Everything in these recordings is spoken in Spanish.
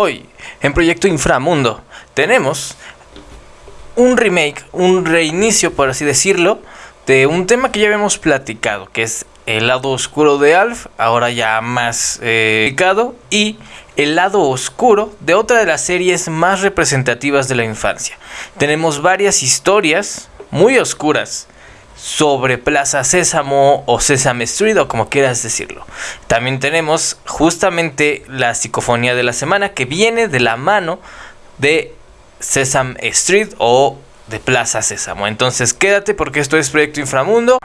Hoy, en Proyecto Inframundo, tenemos un remake, un reinicio, por así decirlo, de un tema que ya habíamos platicado, que es el lado oscuro de Alf, ahora ya más eh, y el lado oscuro de otra de las series más representativas de la infancia. Tenemos varias historias muy oscuras sobre Plaza Sésamo o Sesame Street o como quieras decirlo. También tenemos justamente la psicofonía de la semana que viene de la mano de Sesame Street o de Plaza Sésamo. Entonces quédate porque esto es Proyecto Inframundo.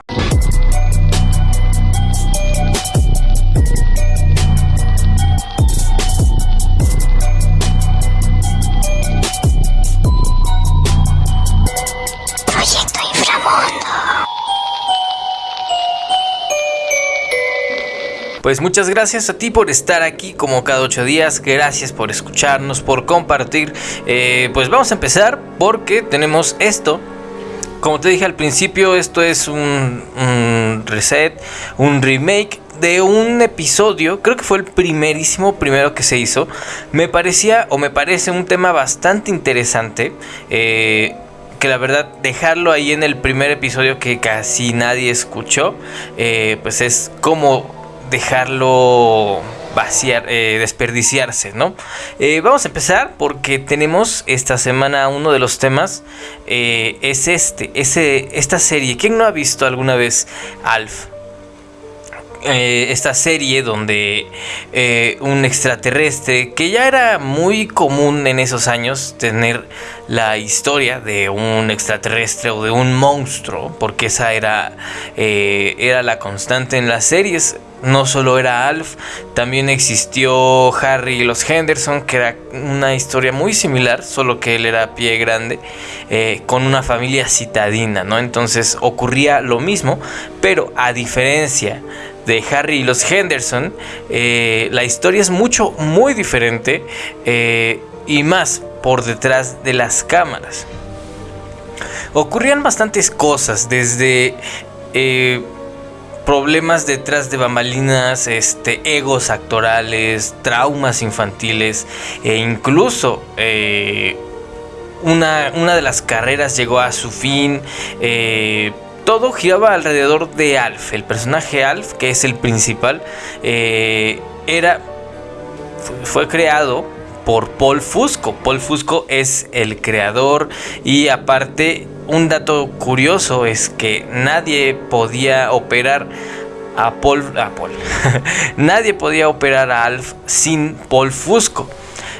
Pues muchas gracias a ti por estar aquí como cada ocho días. Gracias por escucharnos, por compartir. Eh, pues vamos a empezar porque tenemos esto. Como te dije al principio, esto es un, reset, un remake de un episodio, creo que fue el primerísimo primero que se hizo, me parecía o me parece un tema bastante interesante. Eh, que la verdad dejarlo ahí en el primer episodio que casi nadie escuchó, eh, pues es como dejarlo vaciar, eh, desperdiciarse, ¿no? Eh, vamos a empezar porque tenemos esta semana uno de los temas, eh, es este, esta serie. ¿Quién no ha visto alguna vez Alf? esta serie donde un extraterrestre, que ya era muy común en esos años tener la historia de un extraterrestre o de un monstruo, porque esa era, era la constante en las series no solo era Alf, también existió Harry y los Henderson, que era una historia muy similar, solo que él era pie grande, eh, con una familia citadina, ¿no? Entonces ocurría lo mismo, pero a diferencia de Harry y los Henderson, eh, la historia es mucho, muy diferente eh, y más por detrás de las cámaras. Ocurrían bastantes cosas, desde problemas detrás de bambalinas, este, egos actorales, traumas infantiles e incluso eh, una, una, de las carreras llegó a su fin. Eh, todo giraba alrededor de Alf, el personaje Alf, que es el principal, eh, era fue creado por Paul Fusco. Paul Fusco es el creador y aparte un dato curioso es que nadie podía operar a Paul, nadie podía operar a Alf sin Paul Fusco.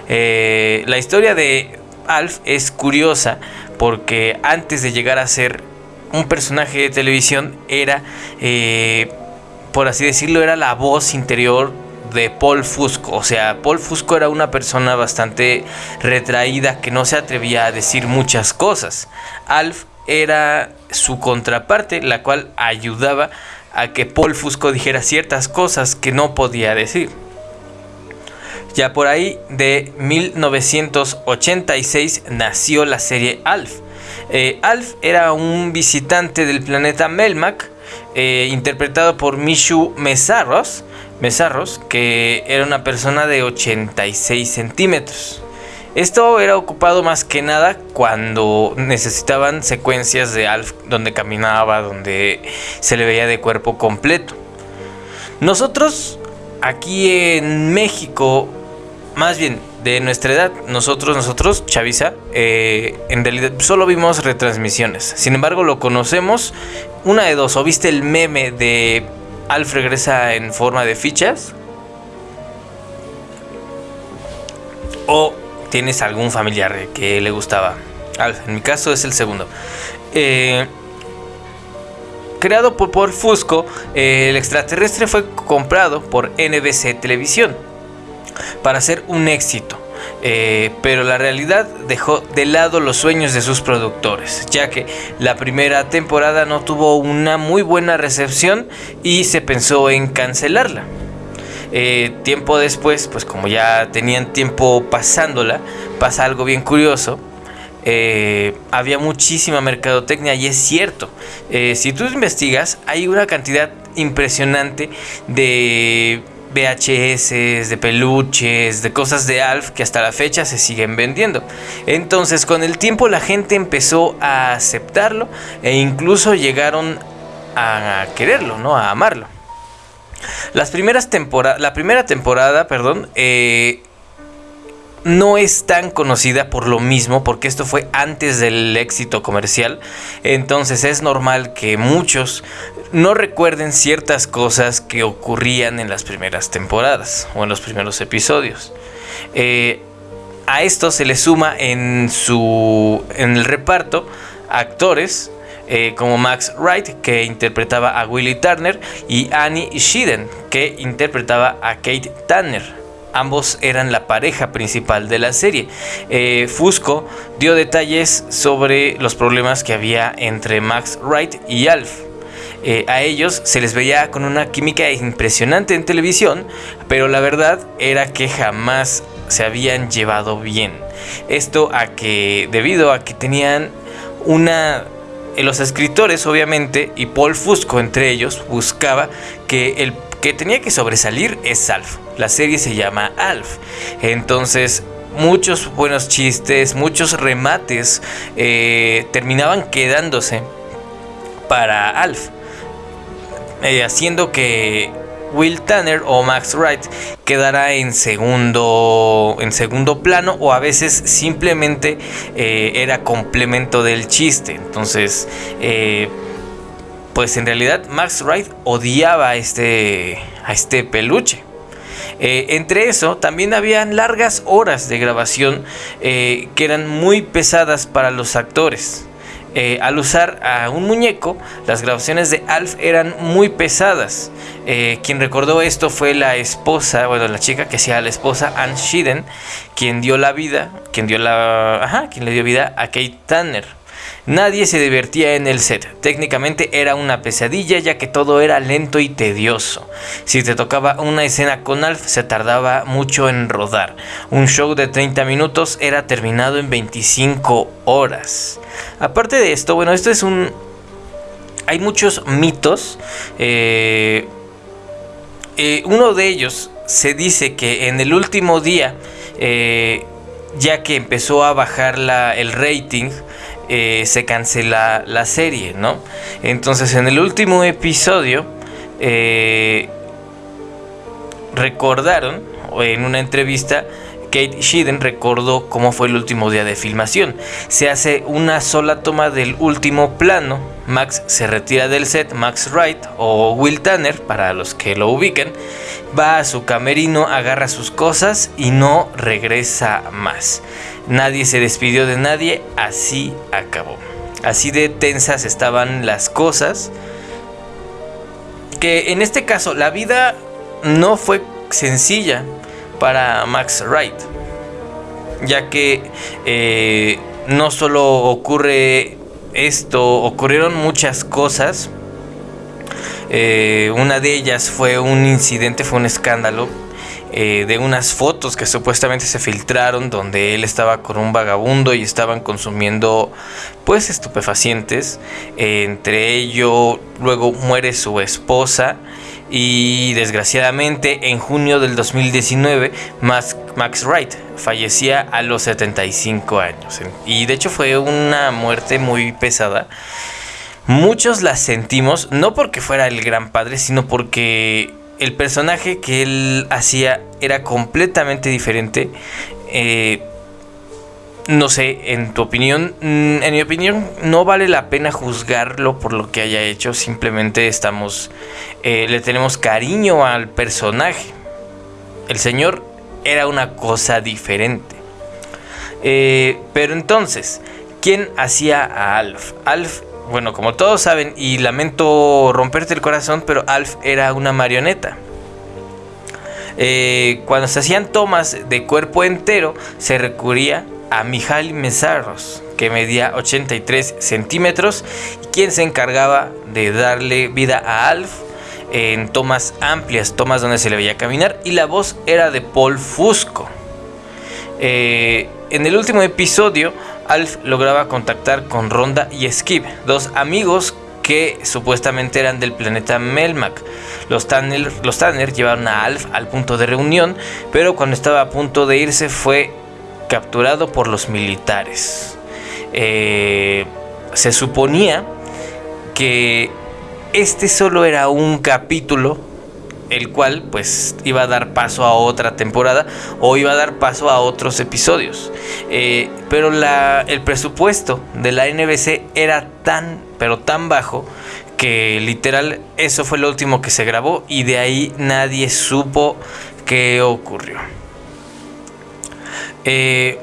Eh, la historia de Alf es curiosa porque antes de llegar a ser un personaje de televisión era, eh, por así decirlo, era la voz interior de Paul Fusco. O sea, Paul Fusco era una persona bastante retraída que no se atrevía a decir muchas cosas. Alf era su contraparte, la cual ayudaba a que Paul Fusco dijera ciertas cosas que no podía decir. Ya por ahí de 1986 nació la serie Alf. Eh, Alf era un visitante del planeta Melmac, eh, interpretado por Mishu Mesarros, Mesarros, que era una persona de 86 centímetros. Esto era ocupado más que nada cuando necesitaban secuencias de Alf donde caminaba, donde se le veía de cuerpo completo. Nosotros aquí en México, más bien de nuestra edad, nosotros, nosotros, Chavisa, eh, en realidad solo vimos retransmisiones. Sin embargo, lo conocemos una de dos. ¿O viste el meme de Alf regresa en forma de fichas? ¿O tienes algún familiar que le gustaba? Alf, en mi caso es el segundo. Eh, creado por Paul Fusco, el extraterrestre fue comprado por NBC Televisión para ser un éxito. Eh, pero la realidad dejó de lado los sueños de sus productores, ya que la primera temporada no tuvo una muy buena recepción y se pensó en cancelarla. Eh, tiempo después, pues como ya tenían tiempo pasándola, pasa algo bien curioso. Eh, había muchísima mercadotecnia y es cierto, si tú investigas hay una cantidad impresionante de VHS, de peluches, de cosas de Alf que hasta la fecha se siguen vendiendo. Entonces con el tiempo la gente empezó a aceptarlo e incluso llegaron a quererlo, ¿no? A amarlo. Las primeras la primera temporada, perdón, eh, no es tan conocida por lo mismo, porque esto fue antes del éxito comercial. Entonces es normal que muchos no recuerden ciertas cosas que ocurrían en las primeras temporadas o en los primeros episodios. Eh, a esto se le suma en su en el reparto actores eh, como Max Wright, que interpretaba a Willie Turner, y Annie Sheeden, que interpretaba a Kate Turner. Ambos eran la pareja principal de la serie. Eh, Fusco dio detalles sobre los problemas que había entre Max Wright y Alf. Eh, a ellos se les veía con una química impresionante en televisión, pero la verdad era que jamás se habían llevado bien. Esto a que, debido a que tenían una los escritores, obviamente, y Paul Fusco entre ellos, buscaba que el que tenía que sobresalir es Alf. La serie se llama Alf. Entonces, muchos buenos chistes, muchos remates eh, terminaban quedándose para Alf. Eh, haciendo que Will Tanner o Max Wright quedará en segundo, en segundo plano o a veces simplemente eh, era complemento del chiste. Entonces, eh, pues en realidad Max Wright odiaba a este, a este peluche. Entre eso, también habían largas horas de grabación que eran muy pesadas para los actores. Eh, al usar a un muñeco, las grabaciones de Alf eran muy pesadas. Eh, quien recordó esto fue la esposa, bueno, la chica que sea la esposa, Anne Sheeden, quien dio la vida, quien dio la, ajá, quien le dio vida a Kate Tanner. Nadie se divertía en el set. Técnicamente era una pesadilla ya que todo era lento y tedioso. Si te tocaba una escena con Alf se tardaba mucho en rodar. Un show de 30 minutos era terminado en 25 horas. Aparte de esto, bueno, esto es un... Hay muchos mitos. Eh, eh, uno de ellos se dice que en el último día, eh, ya que empezó a bajar el rating, eh, se cancela la serie, ¿no? Entonces en el último episodio eh, recordaron, en una entrevista, Kate Sheeden recordó cómo fue el último día de filmación. Se hace una sola toma del último plano. Max se retira del set. Max Wright o Will Tanner, para los que lo ubiquen, va a su camerino, agarra sus cosas y no regresa más. Nadie se despidió de nadie, así acabó. Así de tensas estaban las cosas. Que en este caso la vida no fue sencilla para Max Wright. Ya que eh, no solo ocurre esto, ocurrieron muchas cosas. Eh, una de ellas fue un incidente, fue un escándalo eh, de unas fotos que supuestamente se filtraron donde él estaba con un vagabundo y estaban consumiendo pues estupefacientes. entre ello luego muere su esposa y desgraciadamente en junio del 2019 Max, Max Wright fallecía a los 75 años. Y de hecho fue una muerte muy pesada. Muchos la sentimos, no porque fuera el gran padre, sino porque el personaje que él hacía era completamente diferente. Eh, no sé, en tu opinión, mm, en mi opinión, no vale la pena juzgarlo por lo que haya hecho. Simplemente estamos, eh, le tenemos cariño al personaje. El señor era una cosa diferente. Eh, pero entonces, ¿quién hacía a Alf? Alf bueno, como todos saben, y lamento romperte el corazón, pero Alf era una marioneta. Eh, cuando se hacían tomas de cuerpo entero, se recurría a Mijail Mesarros, que medía 83 centímetros, quien se encargaba de darle vida a Alf en tomas amplias, tomas donde se le veía caminar, y la voz era de Paul Fusco. Eh, en el último episodio, Alf lograba contactar con Ronda y Skip, dos amigos que supuestamente eran del planeta Melmac. Los Tanner, los llevaron a Alf al punto de reunión, pero cuando estaba a punto de irse fue capturado por los militares. Eh, se suponía que este solo era un capítulo el cual pues iba a dar paso a otra temporada o iba a dar paso a otros episodios. Eh, pero el presupuesto de la NBC era tan, pero tan bajo que literal eso fue lo último que se grabó y de ahí nadie supo qué ocurrió. Eh,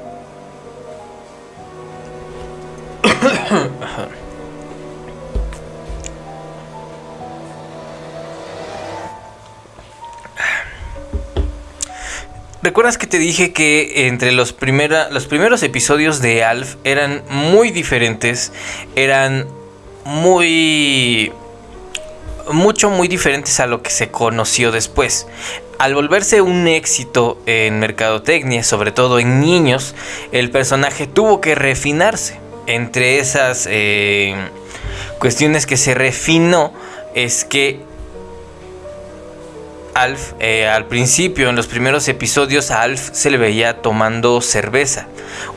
¿Recuerdas que te dije que entre los, los primeros episodios de Alf eran muy diferentes? Eran muy... mucho, muy diferentes a lo que se conoció después. Al volverse un éxito en mercadotecnia, sobre todo en niños, el personaje tuvo que refinarse. Entre esas eh, cuestiones que se refinó es que Alf, eh, al principio, en los primeros episodios, a Alf se le veía tomando cerveza.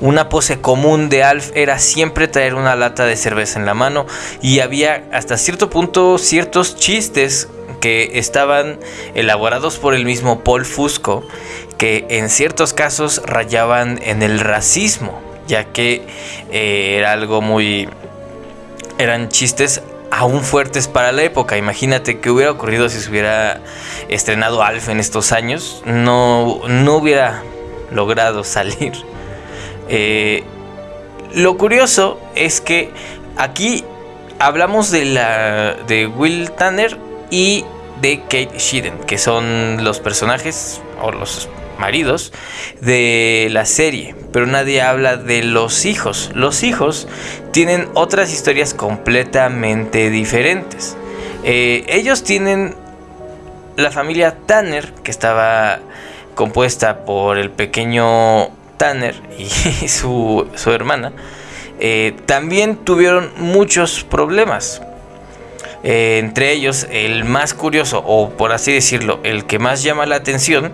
Una pose común de Alf era siempre traer una lata de cerveza en la mano y había hasta cierto punto ciertos chistes que estaban elaborados por el mismo Paul Fusco que en ciertos casos rayaban en el racismo, ya que eh, era algo muy... eran chistes aún fuertes para la época. Imagínate que hubiera ocurrido si se hubiera estrenado Alf en estos años. No, no hubiera logrado salir. Eh, lo curioso es que aquí hablamos de, la, de Will Tanner y de Kate Sheeran, que son los personajes o los maridos de la serie, pero nadie habla de los hijos. Los hijos tienen otras historias completamente diferentes. Eh, ellos tienen la familia Tanner, que estaba compuesta por el pequeño Tanner y su, hermana, eh, también tuvieron muchos problemas. Eh, entre ellos, el más curioso, o por así decirlo, el que más llama la atención,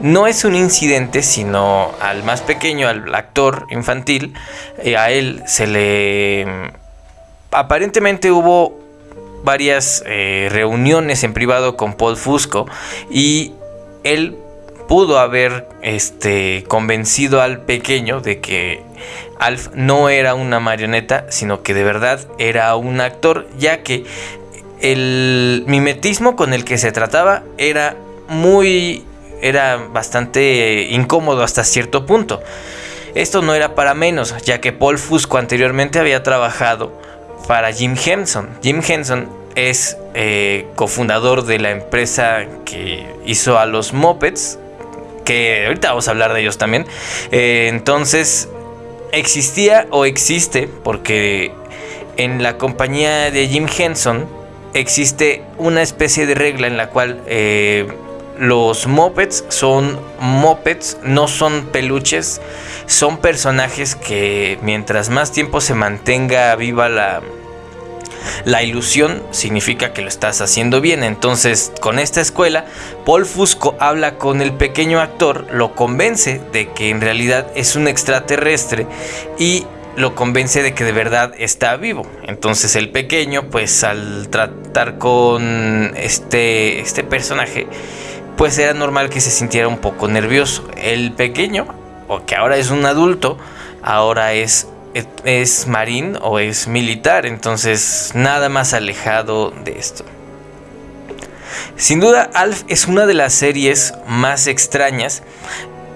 no es un incidente, sino al más pequeño, al actor infantil, eh, a él se le... Aparentemente hubo varias eh, reuniones en privado con Paul Fusco y él pudo haber este, convencido al pequeño de que Alf no era una marioneta, sino que de verdad era un actor, ya que el mimetismo con el que se trataba era muy era bastante incómodo hasta cierto punto. Esto no era para menos, ya que Paul Fusco anteriormente había trabajado para Jim Henson. Jim Henson es eh, cofundador de la empresa que hizo a los Muppets, que ahorita vamos a hablar de ellos también. Eh, entonces, existía o existe, porque en la compañía de Jim Henson, existe una especie de regla en la cual eh, los mopeds son mopeds, no son peluches, son personajes que mientras más tiempo se mantenga viva la, la ilusión significa que lo estás haciendo bien. Entonces, con esta escuela, Paul Fusco habla con el pequeño actor, lo convence de que en realidad es un extraterrestre y lo convence de que de verdad está vivo. Entonces el pequeño, pues al tratar con este, este personaje, pues era normal que se sintiera un poco nervioso. El pequeño, o que ahora es un adulto, ahora es, es marín o es militar. Entonces nada más alejado de esto. Sin duda, Alf es una de las series más extrañas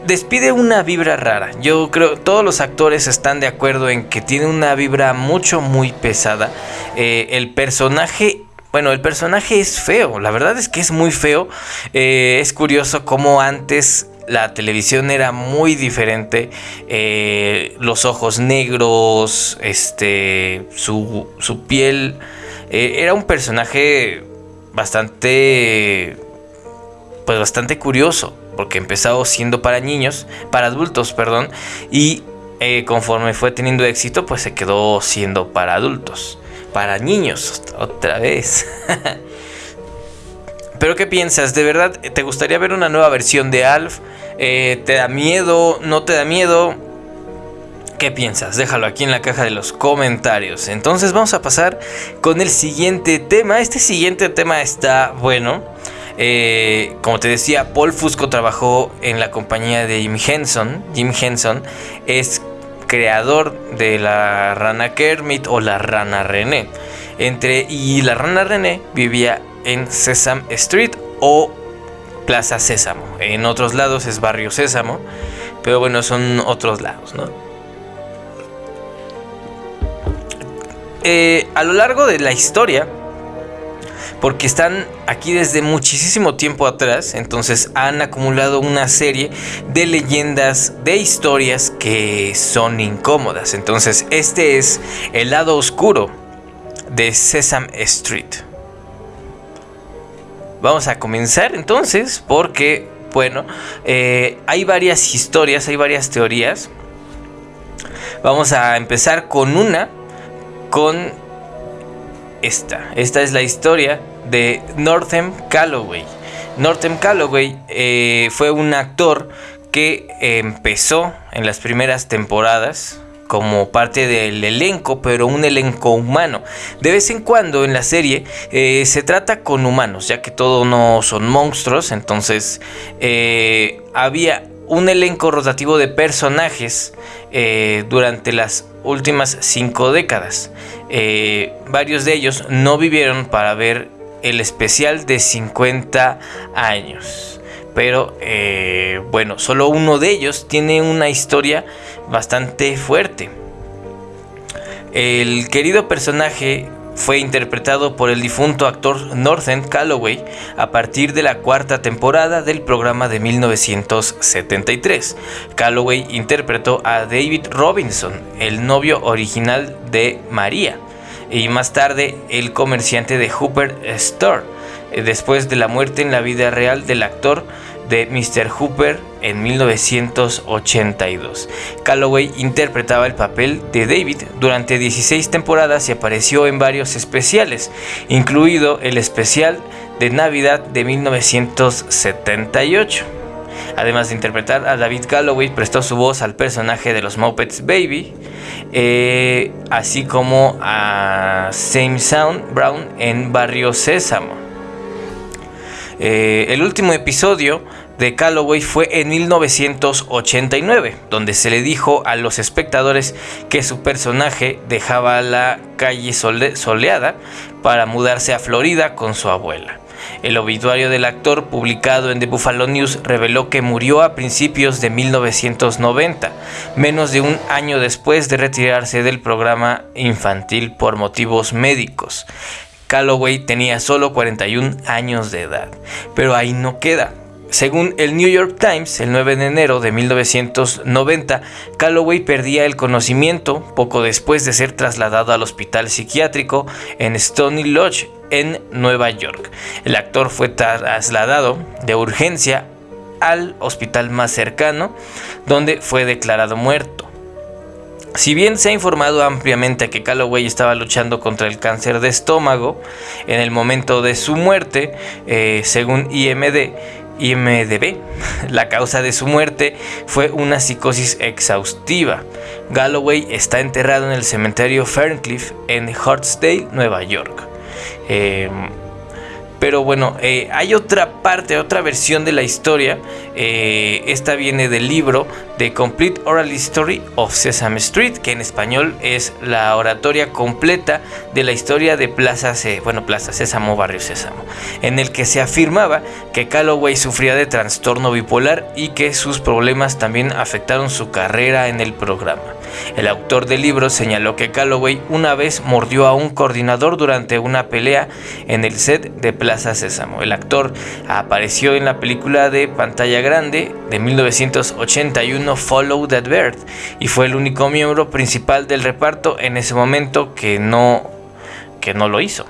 despide una vibra rara. Yo creo todos los actores están de acuerdo en que tiene una vibra mucho, muy pesada. Eh, el personaje bueno, el personaje es feo, la verdad es que es muy feo. Eh, es curioso cómo antes la televisión era muy diferente. Eh, los ojos negros, este, su, su piel. era un personaje bastante, pues bastante curioso porque empezó siendo para niños, para adultos, perdón, y eh, conforme fue teniendo éxito, pues se quedó siendo para adultos. para niños, otra vez. Pero ¿qué piensas? ¿De verdad te gustaría ver una nueva versión de Alf? Eh, ¿Te da miedo? ¿No te da miedo? ¿Qué piensas? Déjalo aquí en la caja de los comentarios. Entonces vamos a pasar con el siguiente tema. Este siguiente tema está bueno. Eh, como te decía, Paul Fusco trabajó en la compañía de Jim Henson. Jim Henson es creador de la rana Kermit o la rana René. Entre, y la rana René vivía en Sesame Street o Plaza Sésamo. En otros lados es Barrio Sésamo, pero bueno, son otros lados, ¿no? Eh, a lo largo de la historia, porque están aquí desde muchísimo tiempo atrás, entonces han acumulado una serie de leyendas, de historias que son incómodas. Entonces este es el lado oscuro de Sesame Street. Vamos a comenzar entonces porque, bueno, eh, hay varias historias, hay varias teorías. Vamos a empezar con una con esta. Es la historia de Northam Calloway. Northam Calloway eh, fue un actor que empezó en las primeras temporadas como parte del elenco, pero un elenco humano. De vez en cuando en la serie eh, se trata con humanos, ya que todos no son monstruos, entonces eh, había un elenco rotativo de personajes durante las últimas cinco décadas. Eh, varios de ellos no vivieron para ver el especial de 50 años. Pero eh, bueno, solo uno de ellos tiene una historia bastante fuerte. El querido personaje fue interpretado por el difunto actor Northern Calloway a partir de la cuarta temporada del programa de 1973. Calloway interpretó a David Robinson, el novio original de María, y más tarde el comerciante de Hooper Store, después de la muerte en la vida real del actor de Mr. Hooper en 1982. Calloway interpretaba el papel de David durante 16 temporadas y apareció en varios especiales, incluido el especial de Navidad de 1978. Además de interpretar a David Calloway, prestó su voz al personaje de los Muppets Baby, eh, así como a Same Sound Brown en Barrio Sésamo. Eh, el último episodio de Calloway fue en 1989, donde se le dijo a los espectadores que su personaje dejaba la calle soleada para mudarse a Florida con su abuela. El obituario del actor publicado en The Buffalo News reveló que murió a principios de 1990, menos de un año después de retirarse del programa infantil por motivos médicos. Calloway tenía solo 41 años de edad, pero ahí no queda. Según el New York Times, el 9 de enero de 1990, Calloway perdía el conocimiento poco después de ser trasladado al hospital psiquiátrico en Stony Lodge, en Nueva York. El actor fue trasladado de urgencia al hospital más cercano, donde fue declarado muerto. Si bien se ha informado ampliamente que Calloway estaba luchando contra el cáncer de estómago en el momento de su muerte, eh, según IMD, IMDB. La causa de su muerte fue una psicosis exhaustiva. Galloway está enterrado en el cementerio Ferncliff en Hartsdale, Nueva York. Eh, pero bueno, eh, hay otra parte, otra versión de la historia. Eh, esta viene del libro The Complete Oral History of Sesame Street, que en español es la oratoria completa de la historia de Plaza, bueno, Plaza Sésamo, Barrio Sésamo, en el que se afirmaba que Calloway sufría de trastorno bipolar y que sus problemas también afectaron su carrera en el programa. El autor del libro señaló que Calloway una vez mordió a un coordinador durante una pelea en el set de Plaza Sésamo. El actor apareció en la película de pantalla grande de 1981 Follow That Bird y fue el único miembro principal del reparto en ese momento que no, que no lo hizo.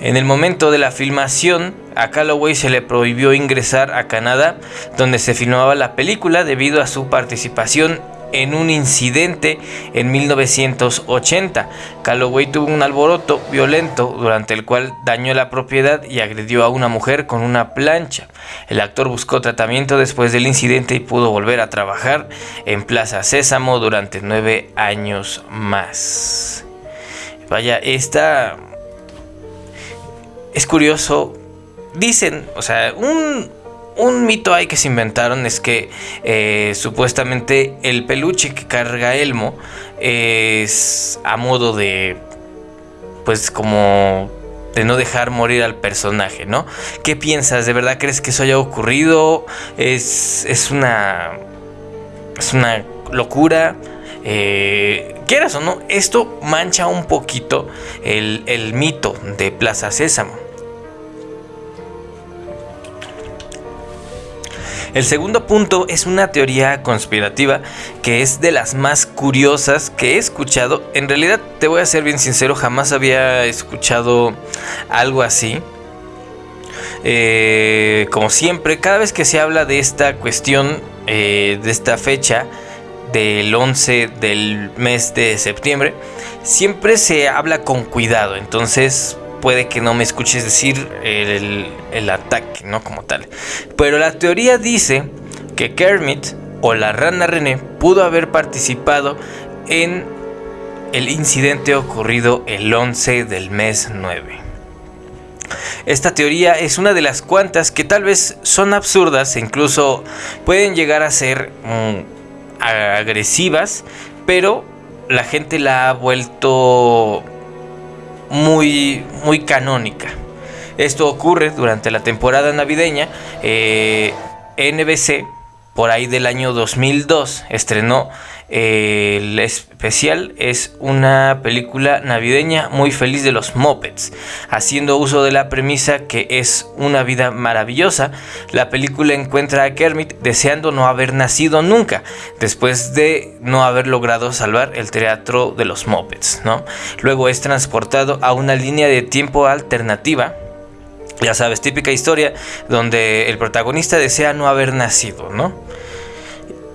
En el momento de la filmación, a Calloway se le prohibió ingresar a Canadá, donde se filmaba la película debido a su participación en un incidente en 1980. Calloway tuvo un alboroto violento durante el cual dañó la propiedad y agredió a una mujer con una plancha. El actor buscó tratamiento después del incidente y pudo volver a trabajar en Plaza Sésamo durante nueve años más. Vaya, esta... Es curioso. Dicen, o sea, un, un mito hay que se inventaron es que eh, supuestamente el peluche que carga Elmo es a modo de, pues como de no dejar morir al personaje, ¿no? ¿Qué piensas? ¿De verdad crees que eso haya ocurrido? ¿Es, es una... es una locura? Eh, quieras o no, esto mancha un poquito el, el mito de Plaza Sésamo. El segundo punto es una teoría conspirativa que es de las más curiosas que he escuchado. En realidad, te voy a ser bien sincero, jamás había escuchado algo así. Eh, como siempre, cada vez que se habla de esta cuestión, eh, de esta fecha, del 11 del mes de septiembre, siempre se habla con cuidado. Entonces, puede que no me escuches decir el, ataque, ¿no? Como tal. Pero la teoría dice que Kermit o la rana René pudo haber participado en el incidente ocurrido el 11 del mes 9. Esta teoría es una de las cuantas que tal vez son absurdas e incluso pueden llegar a ser mm, agresivas, pero la gente la ha vuelto muy, muy canónica. Esto ocurre durante la temporada navideña. Eh, NBC, por ahí del año 2002, estrenó el especial es una película navideña muy feliz de los Muppets. Haciendo uso de la premisa que es una vida maravillosa, la película encuentra a Kermit deseando no haber nacido nunca, después de no haber logrado salvar el teatro de los Muppets. ¿no? Luego es transportado a una línea de tiempo alternativa ya sabes, típica historia donde el protagonista desea no haber nacido, ¿no?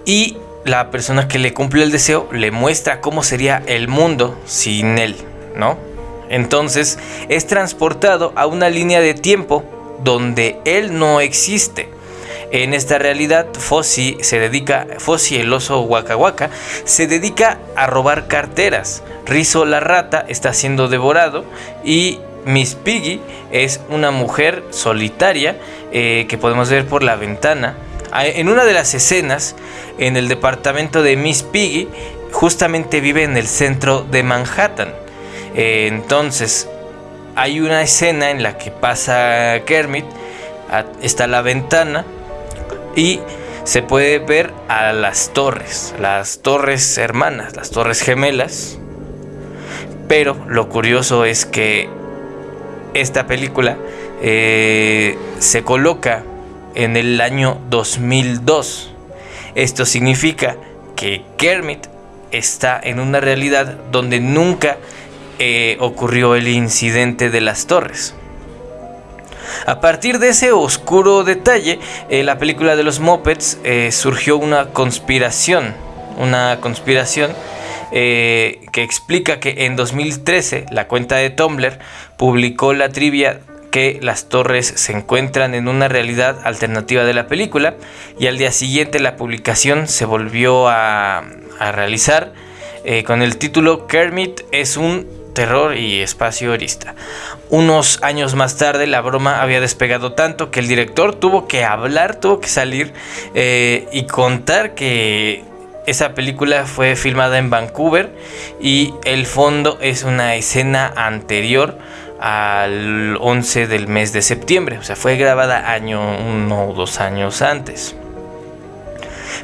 Y la persona que le cumple el deseo le muestra cómo sería el mundo sin él, ¿no? Entonces es transportado a una línea de tiempo donde él no existe. En esta realidad, Fossi se dedica, el oso Waka Waka, se dedica a robar carteras. Rizzo la rata está siendo devorado y Miss Piggy es una mujer solitaria eh, que podemos ver por la ventana en una de las escenas, en el departamento de Miss Piggy, justamente vive en el centro de Manhattan. Eh, entonces, hay una escena en la que pasa Kermit, está la ventana y se puede ver a las torres, las torres hermanas, las torres gemelas. Pero lo curioso es que esta película eh, se coloca en el año 2002. Esto significa que Kermit está en una realidad donde nunca eh, ocurrió el incidente de las torres. A partir de ese oscuro detalle, eh, la película de los Muppets eh, surgió una conspiración, una conspiración que explica que en 2013 la cuenta de Tumblr publicó la trivia que las torres se encuentran en una realidad alternativa de la película y al día siguiente la publicación se volvió a, realizar eh, con el título Kermit es un terror y espacio erista. Unos años más tarde la broma había despegado tanto que el director tuvo que hablar, tuvo que salir eh, y contar que esa película fue filmada en Vancouver y el fondo es una escena anterior al 11 del mes de septiembre. O sea, fue grabada año uno o dos años antes.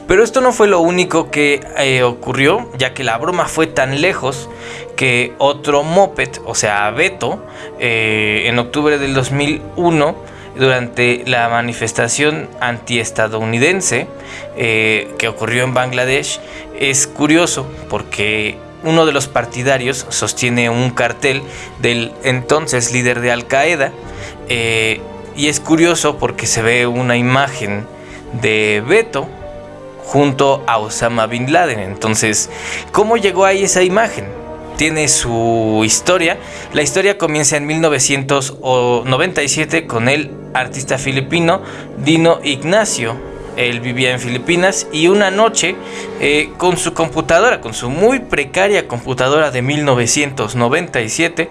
Pero esto no fue lo único que eh, ocurrió, ya que la broma fue tan lejos que otro moped, o sea, Beto, eh, en octubre del 2001, durante la manifestación antiestadounidense eh, que ocurrió en Bangladesh, es curioso porque uno de los partidarios sostiene un cartel del entonces líder de Al Qaeda eh, y es curioso porque se ve una imagen de Beto junto a Osama Bin Laden. Entonces, ¿cómo llegó ahí esa imagen? Tiene su historia. La historia comienza en 1997 con el artista filipino Dino Ignacio. Él vivía en Filipinas y una noche eh, con su computadora, con su muy precaria computadora de 1997,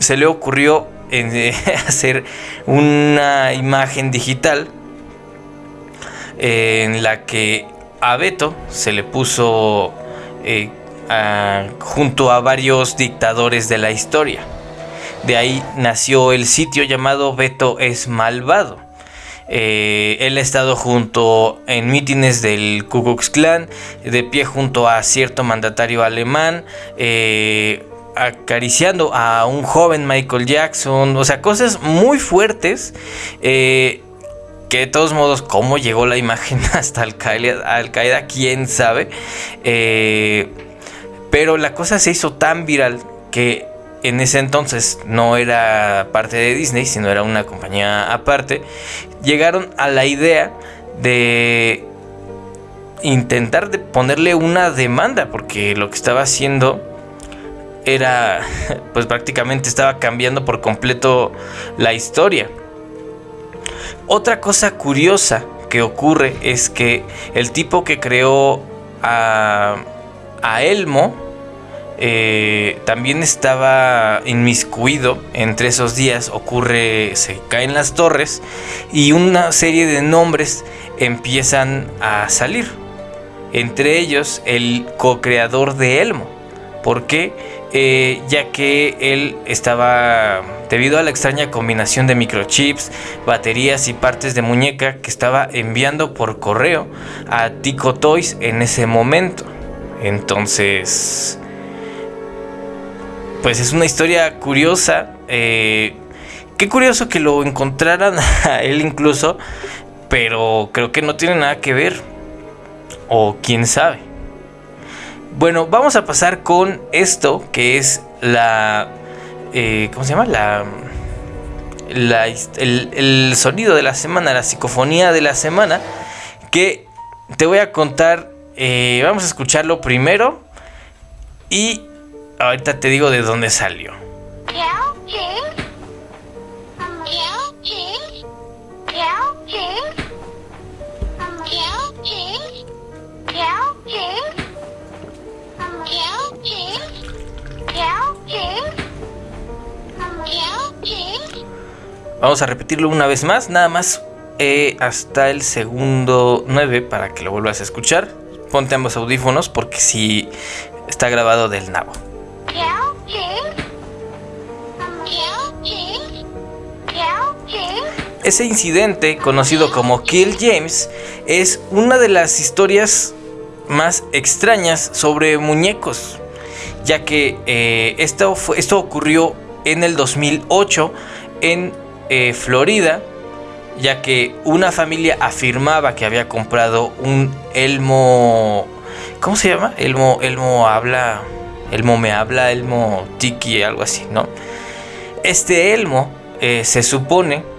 se le ocurrió eh, hacer una imagen digital en la que a Beto se le puso eh, junto a varios dictadores de la historia. De ahí nació el sitio llamado Beto es malvado. Eh, él ha estado junto en mítines del Ku Klux Klan, de pie junto a cierto mandatario alemán, eh, acariciando a un joven Michael Jackson, o sea, cosas muy fuertes que de todos modos, cómo llegó la imagen hasta Al Qaeda, quién sabe. Eh, pero la cosa se hizo tan viral que en ese entonces no era parte de Disney, sino era una compañía aparte. Llegaron a la idea de intentar de ponerle una demanda, porque lo que estaba haciendo era, pues prácticamente estaba cambiando por completo la historia. Otra cosa curiosa que ocurre es que el tipo que creó a, Elmo eh, también estaba inmiscuido entre esos días. Ocurre, se caen las torres y una serie de nombres empiezan a salir. Entre ellos el co-creador de Elmo. ¿Por qué? Eh, ya que él estaba, debido a la extraña combinación de microchips, baterías y partes de muñeca que estaba enviando por correo a Tico Toys en ese momento. Entonces, pues es una historia curiosa. Eh, qué curioso que lo encontraran a él incluso, pero creo que no tiene nada que ver. O quién sabe. Bueno, vamos a pasar con esto que es la... Eh, ¿Cómo se llama? La... el, sonido de la semana, la psicofonía de la semana, que te voy a contar, eh, vamos a escucharlo primero y ahorita te digo de dónde salió. Vamos a repetirlo una vez más, nada más eh, hasta el segundo 9 para que lo vuelvas a escuchar. Ponte ambos audífonos porque si está grabado del nabo. Ese incidente, conocido como Kill James, es una de las historias más extrañas sobre muñecos, ya que eh, esto, ocurrió en el 2008 en eh, Florida, ya que una familia afirmaba que había comprado un elmo. ¿Cómo se llama? Elmo, elmo habla. Elmo me habla, elmo tiki, algo así, ¿no? Este elmo eh, se supone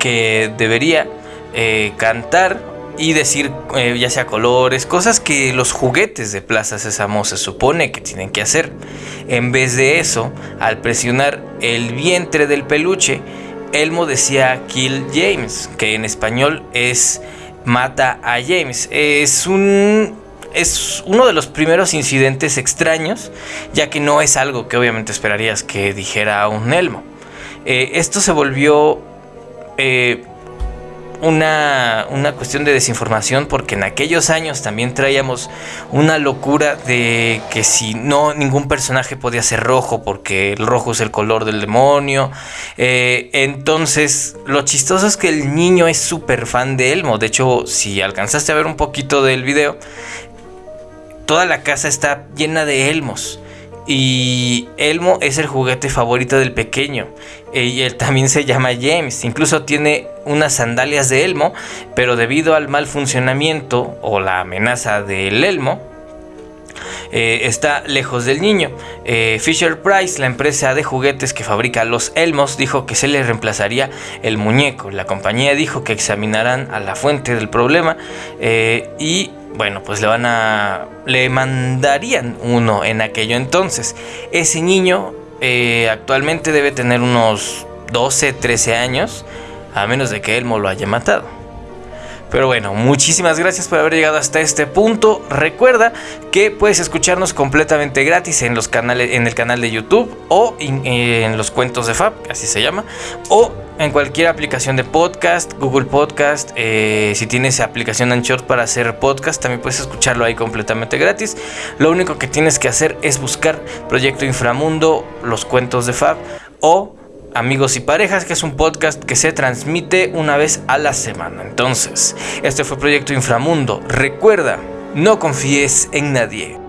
que debería eh, cantar y decir ya sea colores, cosas que los juguetes de Plaza Sésamo se supone que tienen que hacer. En vez de eso, al presionar el vientre del peluche, Elmo decía Kill James, que en español es mata a James. Es un es uno de los primeros incidentes extraños, ya que no es algo que obviamente esperarías que dijera un Elmo. Eh, esto se volvió eh, una, cuestión de desinformación porque en aquellos años también traíamos una locura de que si no ningún personaje podía ser rojo porque el rojo es el color del demonio. Eh, entonces lo chistoso es que el niño es súper fan de Elmo. De hecho, si alcanzaste a ver un poquito del video, toda la casa está llena de Elmos. Y Elmo es el juguete favorito del pequeño. Y él también se llama James. Incluso tiene unas sandalias de Elmo. Pero debido al mal funcionamiento o la amenaza del Elmo, eh, está lejos del niño. Eh, Fisher Price, la empresa de juguetes que fabrica los Elmos, dijo que se le reemplazaría el muñeco. La compañía dijo que examinarán a la fuente del problema y bueno, pues le van a. le mandarían uno en aquello entonces. Ese niño actualmente debe tener unos 12, 13 años, a menos de que Elmo lo haya matado. Pero bueno, muchísimas gracias por haber llegado hasta este punto. Recuerda que puedes escucharnos completamente gratis en los canales, en el canal de YouTube o en, los cuentos de Fab, así se llama, o en cualquier aplicación de podcast, Google Podcast. Eh, si tienes aplicación Anchor para hacer podcast, también puedes escucharlo ahí completamente gratis. Lo único que tienes que hacer es buscar Proyecto Inframundo, los cuentos de Fab o Amigos y Parejas, que es un podcast que se transmite una vez a la semana. Entonces, este fue Proyecto Inframundo. Recuerda, no confíes en nadie.